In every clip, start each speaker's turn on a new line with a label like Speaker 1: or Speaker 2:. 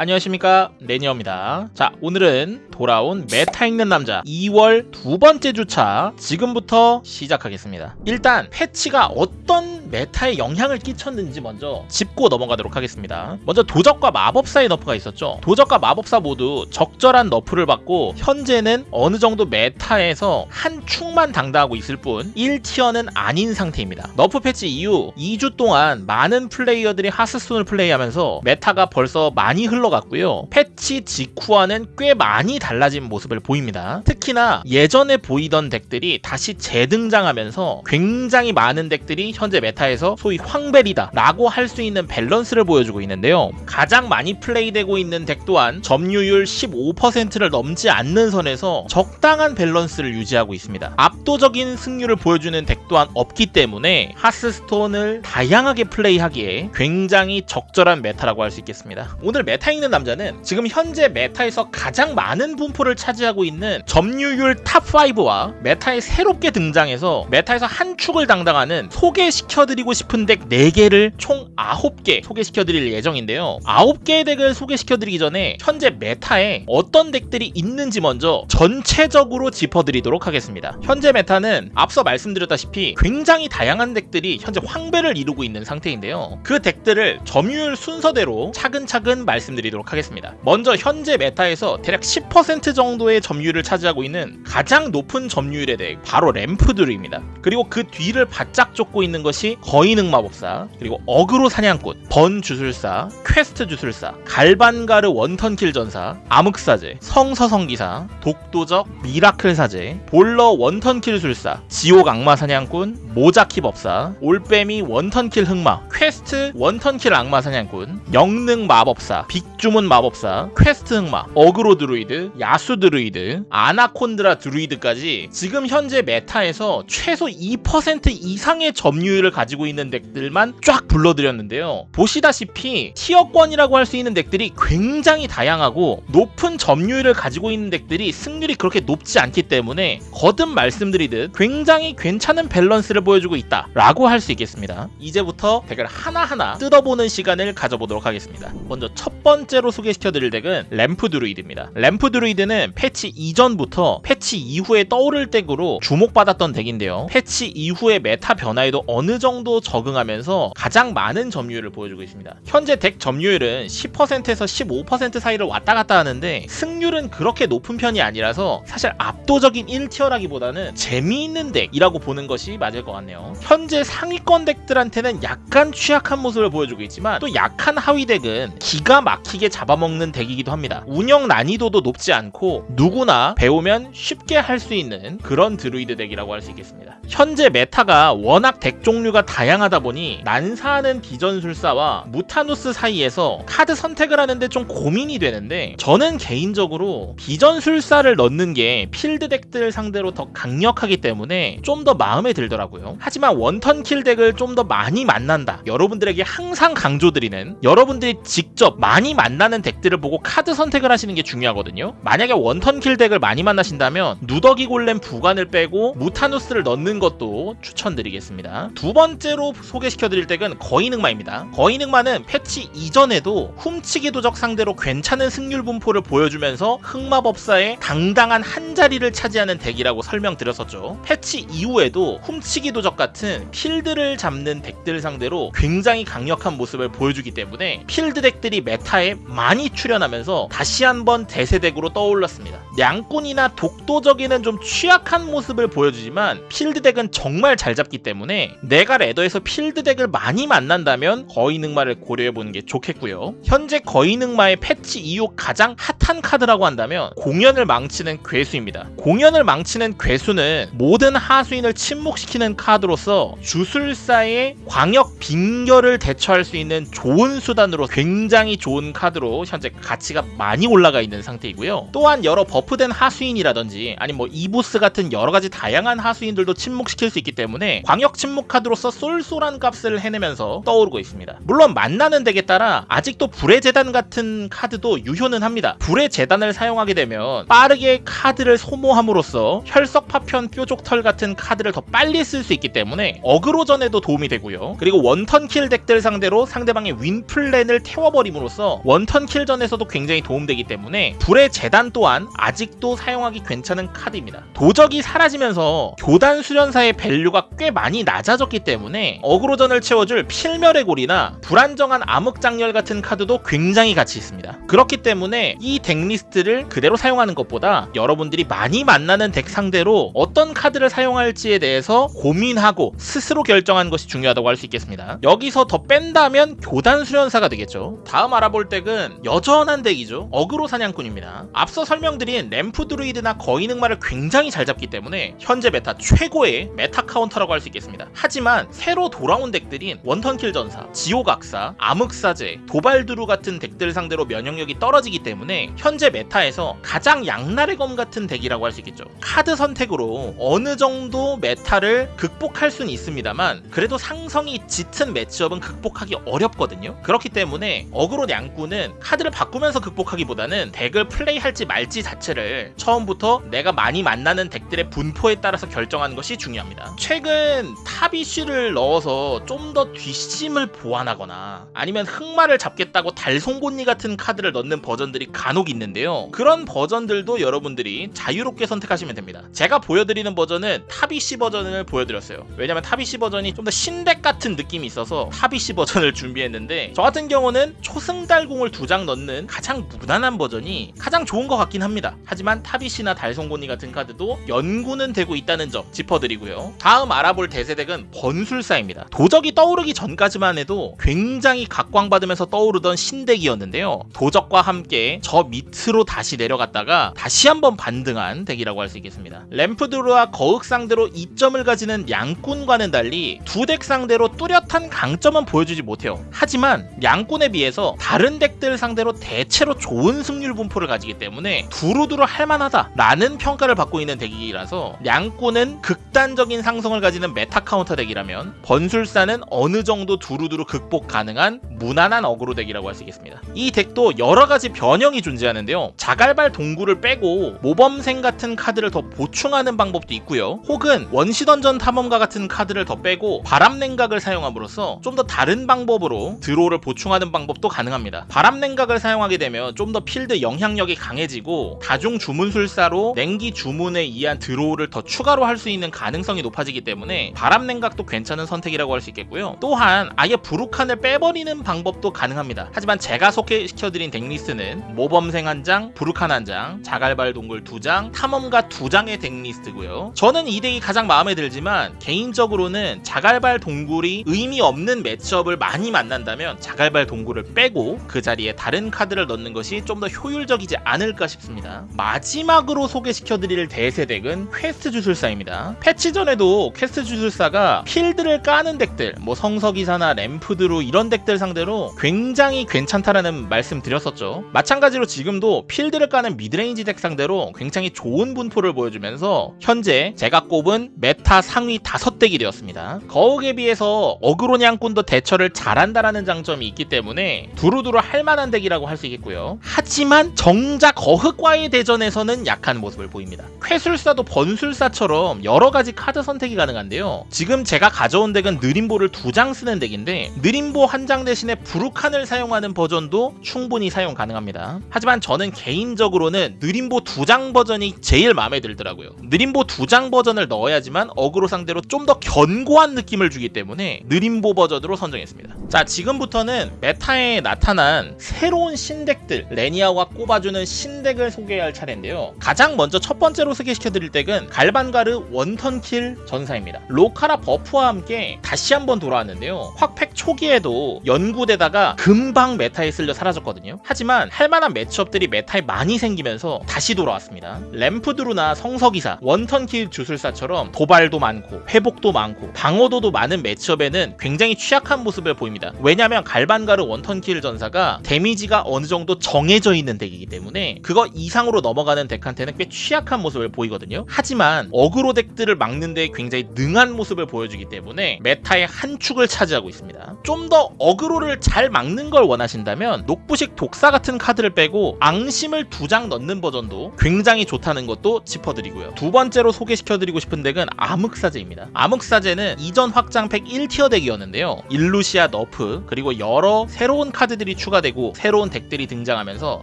Speaker 1: 안녕하십니까? 레니어입니다. 자 오늘은 돌아온 meta 읽는 남자 2월 두 번째 주차 지금부터 시작하겠습니다. 일단 패치가 어떤 meta에 영향을 끼쳤는지 먼저 짚고 넘어가도록 하겠습니다. 먼저 도적과 마법사의 nerf가 있었죠. 도적과 마법사 모두 적절한 nerf를 받고 현재는 어느 정도 meta에서 한 축만 담당하고 있을 뿐 1 tier는 아닌 상태입니다. nerf 패치 이후 2주 동안 많은 플레이어들이 Hearthstone을 플레이하면서 meta가 벌써 많이 흘러 갔고요 패치 직후와는 꽤 많이 달라진 모습을 보입니다. 특히나 예전에 보이던 deck들이 다시 재등장하면서 굉장히 많은 deck들이 현재 meta에서 소위 황밸이다 라고 할 수 있는 밸런스를 보여주고 있는데요. 가장 많이 플레이되고 있는 deck 또한 점유율 15%를 넘지 않는 선에서 적당한 밸런스를 유지하고 있습니다. 압도적인 승률을 보여주는 deck 또한 없기 때문에 Hearthstone을 다양하게 플레이하기에 굉장히 적절한 meta라고 할 수 있겠습니다. 오늘 meta 읽는 남자는 지금 현재 meta에서 가장 많은 분포를 차지하고 있는 점유율 top 5와 meta에 새롭게 등장해서 meta에서 한 축을 담당하는 소개시켜드리고 싶은 deck 4개를 총 9개 소개시켜드릴 예정인데요. 9개의 deck을 소개시켜드리기 전에 현재 meta에 어떤 deck들이 있는지 먼저 전체적으로 짚어드리도록 하겠습니다. 현재 meta는 앞서 말씀드렸다시피 굉장히 다양한 deck들이 현재 황밸을 이루고 있는 상태인데요. 그 deck들을 점유율 순서대로 차근차근 말씀드리도록 하겠습니다. 먼저 현재 meta에서 대략 10% 정도의 점유율을 차지하고 있는 가장 높은 점유율의 deck 바로 ramp드루입니다. 그리고 그 뒤를 바짝 쫓고 있는 것이 거인흑마법사 그리고 어그로 사냥꾼 burn 주술사 퀘스트 주술사 갈반가르 one turn kill 전사 암흑사제 성서성기사 독도적 miracle 사제 볼러 one turn kill 술사 지옥 악마 사냥꾼 모자키 법사 올빼미 원턴킬 흑마 퀘스트 원턴킬 악마 사냥꾼 영능 마법사 big 주문 마법사 퀘스트 흑마 aggro druid 야수 드루이드 아나콘드라 druid까지 지금 현재 meta에서 최소 2% 이상의 점유율을 가지고 있는 deck들만 쫙 불러드렸는데요. 보시다시피 tier권이라고 할 수 있는 deck들이 굉장히 다양하고 높은 점유율을 가지고 있는 deck들이 승률이 그렇게 높지 않기 때문에 거듭 말씀드리듯 굉장히 괜찮은 밸런스를 보여주고 있다 라고 할 수 있겠습니다. 이제부터 deck을 하나하나 뜯어보는 시간을 가져보도록 하겠습니다. 먼저 첫 번째로 소개시켜드릴 deck은 ramp druid입니다. ramp druid는 패치 이전부터 패치 이후에 떠오를 deck으로 주목받았던 deck인데요. 패치 이후의 meta 변화에도 어느 정도 적응하면서 가장 많은 점유율을 보여주고 있습니다. 현재 deck 점유율은 10%에서 15% 사이를 왔다 갔다 하는데 승률은 그렇게 높은 편이 아니라서 사실 압도적인 1 tier라기보다는 재미있는 deck이라고 보는 것이 맞을 것 같네요. 현재 상위권 deck들한테는 약간 취약한 모습을 보여주고 있지만 또 약한 하위 deck은 기가 막히게 잡아먹는 deck이기도 합니다. 운영 난이도도 높지 않고 누구나 배우면 쉽게 할 수 있는 그런 druid deck이라고 할 수 있겠습니다. 현재 meta가 워낙 deck 종류가 다양하다 보니 난사하는 비전술사와 무타누스 사이에서 카드 선택을 하는데 좀 고민이 되는데 저는 개인적으로 비전술사를 넣는 게 필드 deck들 상대로 더 강력하기 때문에 좀 더 마음에 들더라고요. 하지만 one turn kill deck을 좀 더 많이 만난다. 여러분들에게 항상 강조드리는 여러분들이 직접 많이 만나는 deck들을 보고 카드 선택을 하시는 게 중요하거든요. 만약에 one turn kill deck을 많이 만나신다면 누더기 골렘 부관을 빼고 무타누스를 넣는 것도 추천드리겠습니다. 두 번째로 소개시켜드릴 deck은 거인흑마입니다. 거인흑마는 패치 이전에도 훔치기 도적 상대로 괜찮은 승률 분포를 보여주면서 흑마법사의 당당한 한 자리를 차지하는 deck이라고 설명드렸었죠. 패치 이후에도 훔치기 도적 같은 필드를 잡는 deck들 상대로 굉장히 강력한 모습을 보여주기 때문에 필드 deck들이 meta에 많이 출현하면서 다시 한번 대세deck으로 떠올랐습니다. 양꾼이나 독도적에는 좀 취약한 모습을 보여주지만 필드 deck은 정말 잘 잡기 때문에 내가 ladder에서 필드 deck을 많이 만난다면 거인흑마를 고려해보는 게 좋겠고요. 현재 거인흑마의 패치 이후 가장 핫한 카드라고 한다면 공연을 망치는 괴수입니다. 공연을 망치는 괴수는 모든 하수인을 침묵시키는 카드로서 주술사의 광역 빙결을 대처할 수 있는 좋은 수단으로 굉장히 좋은 카드로 현재 가치가 많이 올라가 있는 상태이고요. 또한 여러 buff된 하수인이라든지 카드라든지 아니 뭐 이보스 같은 여러 가지 다양한 하수인들도 침묵시킬 수 있기 때문에 광역 침묵 카드로서 쏠쏠한 값을 해내면서 떠오르고 있습니다. 물론 만나는 덱에 따라 아직도 불의 재단 같은 카드도 유효는 합니다. 불의 재단을 사용하게 되면 빠르게 카드를 소모함으로써 혈석 파편 뾰족털 같은 카드를 더 빨리 쓸 수 있기 때문에 어그로전에도 도움이 되고요. 그리고 one turn kill 덱들 상대로 상대방의 win plan을 태워버림으로써 one turn kill전에서도 굉장히 도움되기 때문에 불의 재단 또한 아직도 사용하기 괜찮은 카드입니다. 도적이 사라지면서 교단 수련사의 value가 꽤 많이 낮아졌기 때문에 어그로전을 채워줄 필멸의 고리나 불안정한 암흑작렬 같은 카드도 굉장히 가치 있습니다. 그렇기 때문에 이 덱리스트를 그대로 사용하는 것보다 여러분들이 많이 만나는 덱 상대로 어떤 카드를 사용할지에 대해서 고민하고 스스로 결정하는 것이 중요하다고 할 수 있겠습니다. 여기서 더 뺀다면 교단 수련사가 되겠죠. 다음 알아볼 덱은 여전한 덱이죠. 어그로 사냥꾼입니다. 앞서 설명드린 램프 드루이드나 거인 흑마를 굉장히 잘 잡기 때문에 현재 메타 최고의 메타 카운터라고 할 수 있겠습니다. 하지만 새로 돌아온 덱들인 one turn kill 전사, 지옥악사, 암흑사제, 도발드루 같은 덱들 상대로 면역력이 떨어지기 때문에 현재 메타에서 가장 양날의 검 같은 덱이라고 할 수 있겠죠. 카드 선택으로 어느 정도 메타를 극복할 수는 있습니다만 그래도 상성이 짙은 matchup은 극복하기 어렵거든요. 그렇기 때문에 어그로 냥꾼은 카드를 바꾸면서 극복하기보다는 덱을 플레이할지 말지 자체를 처음부터 내가 많이 만나는 덱들의 분포에 따라서 결정하는 것이 중요합니다. 최근 타비쉬를 넣어서 좀 더 뒷심을 보완하거나 아니면 흑마를 잡겠다고 달송곳니 같은 카드를 넣는 버전들이 간혹 있는데요. 그런 버전들도 여러분들이 자유롭게 선택하시면 됩니다. 제가 보여드리는 버전은 타비쉬 버전을 보여드렸어요. 왜냐면 타비쉬 버전이 좀 더 신덱 같은 느낌이 있어서 타비쉬 버전을 준비했는데 저 같은 경우는 초승달공을 두 장 넣는 가장 무난한 버전이 가장 좋은 것 같긴 합니다. 하지만 타비쉬나 달송곳니 같은 카드도 연구는 되고 있다는 점 짚어드리고요. 다음 알아볼 대세덱은 번술사입니다. 도적이 떠오르기 전까지만 해도 굉장히 각광받으면서 떠오르던 신덱이었는데요. 도적과 함께 저 밑으로 다시 내려갔다가 다시 한번 반등한 덱이라고 할 수 있겠습니다. 램프드루와 거흑 상대로 이점을 가지는 냥꾼과는 달리 두 덱 상대로 뚜렷한 강점은 보여주지 못해요. 하지만 냥꾼에 비해서 다른 덱들 상대로 대체로 좋은 승률 분포를 가지기 때문에 두루두루 할만하다라는 평가를 받고 있는 덱이라서 냥꾼은 극단적인 상성을 가지는 메타 카운터 덱이라면 번술사는 어느 정도 두루두루 극복 가능한 무난한 어그로 덱이라고 할 수 있겠습니다. 이 덱도 여러 가지 변형이 존재하는데요. 자갈발 동굴을 빼고 모범생 같은 카드를 더 보충하는 방법도 있고요. 혹은 원시던전 탐험가 같은 카드를 더 빼고 바람냉각을 사용함으로써 좀 더 다른 방법으로 draw를 보충하는 방법도 가능합니다. 바람냉각을 사용하게 되면 좀 더 필드 영향력이 강해지고 다중 주문술사로 냉기 주문에 의한 draw를 더 추가로 할 수 있는 가능성이 높아지기 때문에 바람 냉각도 괜찮은 선택이라고 할 수 있겠고요. 또한 아예 브루칸을 빼버리는 방법도 가능합니다. 하지만 제가 소개시켜드린 덱리스트는 모범생 한 장, 브루칸 한 장, 자갈발 동굴 두 장, 탐험가 두 장의 덱리스트고요. 저는 이 덱이 가장 마음에 들지만 개인적으로는 자갈발 동굴이 의미 없는 matchup을 많이 만난다면 자갈발 동굴을 빼고 그 자리에 다른 카드를 넣는 것이 좀 더 효율적이지 않을까 싶습니다. 마지막으로 소개 시켜드릴 대세 덱은 퀘스트 주술사입니다. 패치 전에도 퀘스트 주술사가 필드를 까는 덱들, 뭐 성서기사나 램프드루 이런 덱들 상대로 굉장히 괜찮다라는 말씀 드렸었죠. 마찬가지로 지금도 필드를 까는 midrange 덱 상대로 굉장히 좋은 분포를 보여주면서 현재 제가 꼽은 메타 상위 5덱이 되었습니다. 거흑에 비해서 어그로 냥꾼도 대처를 잘한다라는 장점이 있기 때문에 두루두루 할만한 덱이라고 할 수 있겠고요. 하지만 정작 거흑과의 대전에서는 약한 모습을 보입니다. 퀘술사도 번술사처럼 여러 가지 카드 선택이 가능한데요. 지금 제가 가져온 덱은 느림보를 두 장 쓰는 덱인데 느림보 한 장 대신에 브루칸을 사용하는 버전도 충분히 사용 가능합니다. 하지만 저는 개인적으로는 느림보 두 장 버전이 제일 마음에 들더라고요. 느림보 두 장 버전을 넣어야지만 어그로 상대로 좀 더 견고한 느낌을 주기 때문에 느림보 버전으로 선정했습니다. 자 지금부터는 메타에 나타난 새로운 신덱들 레니아와 꼽아주는 신덱을 소개할 차례인데요. 가장 먼저 첫 번째로 소개시켜 드릴 덱은 갈반가르 one turn kill 전사입니다. 로카라 buff와 함께 다시 한번 돌아왔는데요. 확팩 초기에도 연구되다가 금방 메타에 쓸려 사라졌거든요. 하지만 할만한 matchup들이 메타에 많이 생기면서 다시 돌아왔습니다. 램프드루나 성서기사, one turn kill 주술사처럼 도발도 많고 회복도 많고 방어도도 많은 matchup에는 굉장히 취약한 모습을 보입니다. 왜냐하면 갈반가르 one turn kill 전사가 데미지가 어느 정도 정해져 있는 덱이기 때문에 그거 이상으로 넘어가는 덱한테는 꽤 취약한 모습을 보이거든요. 하지만 어그로 덱들을 막는데 굉장히 능한 모습을 보여주기 때문에 메타의 한 축을 차지하고 있습니다. 좀 더 어그로를 잘 막는 걸 원하신다면 녹부식 독사 같은 카드를 빼고 앙심을 두 장 넣는 버전도 굉장히 좋다는 것도 짚어드리고요. 두 번째로 소개시켜드리고 싶은 덱은 암흑사제입니다. 암흑사제는 이전 확장팩 1 tier 덱이었는데요. 일루시아 nerf 그리고 여러 새로운 카드들이 추가되고 새로운 덱들이 등장하면서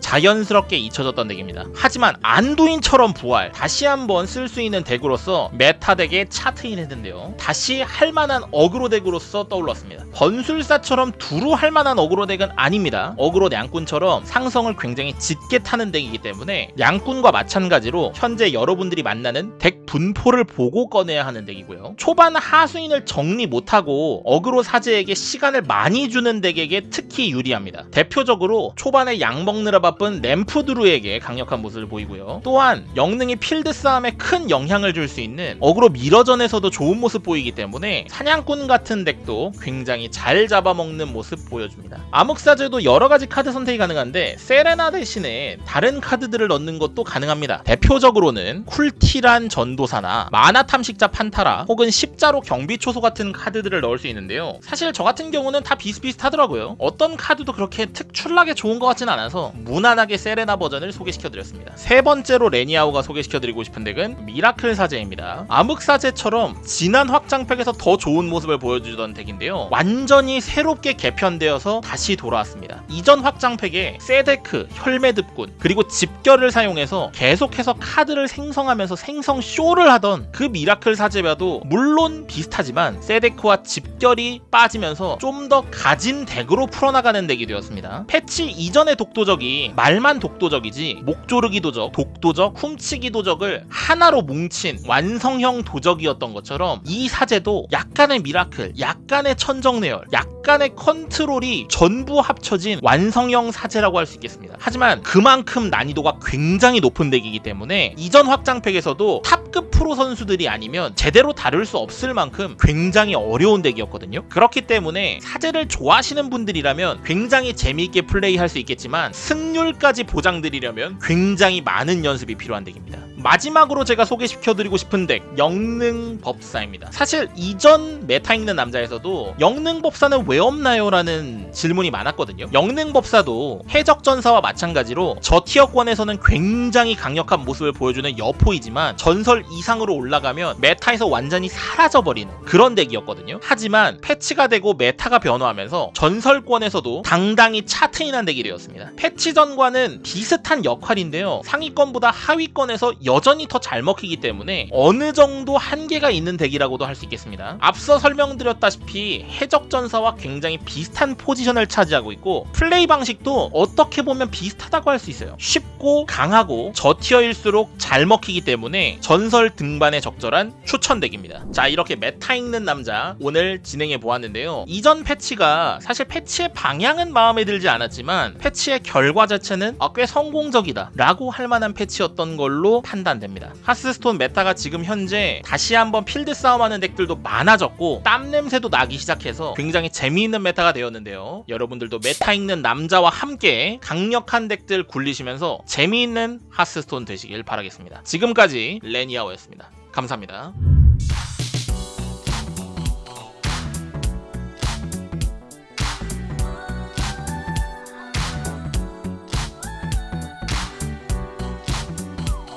Speaker 1: 자연스럽게 잊혀졌던 덱입니다. 하지만 안두인처럼 부활 다시 한번 쓸 수 있는 덱으로서 meta 덱에 chart in했는데요. 다시 할만한 어그로 덱으로서 떠올랐습니다. 번술사처럼 두루 할만한 어그로 덱은 아닙니다. 어그로 냥꾼처럼 상성을 굉장히 짙게 타는 덱이기 때문에 냥꾼과 마찬가지로 현재 여러분들이 만나는 덱 분포를 보고 꺼내야 하는 덱이고요. 초반 하수인을 정리 못하고 어그로 사제에게 시간을 많이 주는 덱에게 특히 유리합니다. 대표적으로 초반에 양 먹느라 바쁜 ramp드루에게 강력한 모습을 보이고요. 또한 영능이 필드 싸움에 큰 영향을 줄 수 있는 어그로 mirror전에서도 좋은 모습 보이기 때문에 사냥꾼 같은 덱도 굉장히 잘 잡아먹는 모습 보여줍니다. 암흑사제도 여러 가지 카드 선택이 가능한데 세레나 대신에 다른 카드들을 넣는 것도 가능합니다. 대표적으로는 쿨티란 전도사나 마나 탐식자 판타라 혹은 십자로 경비 초소 같은 카드들을 넣을 수 있는데요. 사실 저 같은 경우는 다 비슷비슷하더라고요. 어떤 카드도 그렇게 특출나게 좋은 것 같진 않아서 무난하게 세레나 버전을 소개시켜드렸습니다. 세 번째로 레니아오가 소개시켜드리고 싶은 덱은 miracle 사제입니다. 암흑 사제처럼 지난 확장팩에서 더 좋은 모습을 보여주던 덱인데요. 완전히 새롭게 개편되어서 다시 돌아왔습니다. 이전 확장팩에 세데크, 혈매듭군 그리고 집결을 사용해서 계속해서 카드를 생성하면서 생성 쇼를 하던 그 miracle 사제와도 물론 비슷하지만 세데크와 집결이 빠지면서 좀 더 가진 덱으로 풀어나가는 덱이 되었습니다. 패치 이전의 독도적이 말만 독도적이지 목조르기 도적, 독도적, 훔치기 도적을 하나로 뭉친 완성형 도적이었던 것처럼 이 사제도 약간의 miracle, 약간의 천정내열, 약간의 컨트롤이 전부 합쳐진 완성형 사제라고 할 수 있겠습니다. 하지만 그만큼 난이도가 굉장히 높은 덱이기 때문에 이전 확장팩에서도 top급 프로 선수들이 아니면 제대로 다룰 수 없을 만큼 굉장히 어려운 덱이었거든요. 그렇기 때문에 사제를 좋아하시는 분들이라면 굉장히 재미있게 플레이할 수 있겠지만 승률까지 보장드리려면 굉장히 많은 연습이 필요 한 덱입니다. 마지막으로 제가 소개시켜드리고 싶은 덱 영능 법사입니다. 사실 이전 메타 읽는 남자에서도 영능 법사는 왜 없나요? 라는 질문이 많았거든요. 영능 법사도 해적전사와 마찬가지로 저tier권에서는 굉장히 강력한 모습을 보여주는 여포이지만 전설 이상으로 올라가면 meta에서 완전히 사라져버리는 그런 덱이었거든요. 하지만 패치가 되고 meta가 변화하면서 전설권에서도 당당히 차트인한 덱이 되었습니다. 패치 전과는 비슷한 역할인데요. 상위권보다 하 위권에서 여전히 더 잘 먹히기 때문에 어느 정도 한계가 있는 덱이라고도 할 수 있겠습니다. 앞서 설명드렸다시피 해적전사와 굉장히 비슷한 포지션을 차지하고 있고 플레이 방식도 어떻게 보면 비슷하다고 할 수 있어요. 쉽고 강하고 저tier일수록 잘 먹히기 때문에 전설 등반에 적절한 추천 덱입니다. 자 이렇게 메타 읽는 남자 오늘 진행해 보았는데요. 이전 패치가 사실 패치의 방향은 마음에 들지 않았지만 패치의 결과 자체는 아, 꽤 성공적이다 라고 할 만한 패치였 던 걸로 판단됩니다. 하스스톤 meta가 지금 현재 다시 한번 필드 싸움하는 덱들도 많아졌고 땀 냄새도 나기 시작해서 굉장히 재미있는 meta가 되었는데요. 여러분들도 메타 읽는 남자와 함께 강력한 덱들 굴리시면서 재미있는 하스스톤 되시길 바라겠습니다. 지금까지 레니아오였습니다. 감사합니다.